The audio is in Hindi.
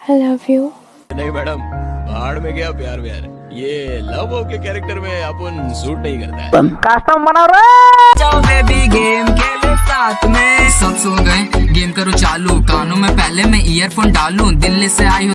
आई लव यू नहीं मैडम पहाड़ में गया प्यार व्यार। ये लव के कैरेक्टर में अपन सूट नहीं करता है। कस्टम बना रहे। जाओ बेबी गेम खेले साथ में। सब सो गए गेम करो चालू। कानों में पहले मैं ईयरफोन डालूं दिल्ली से आई हूँ।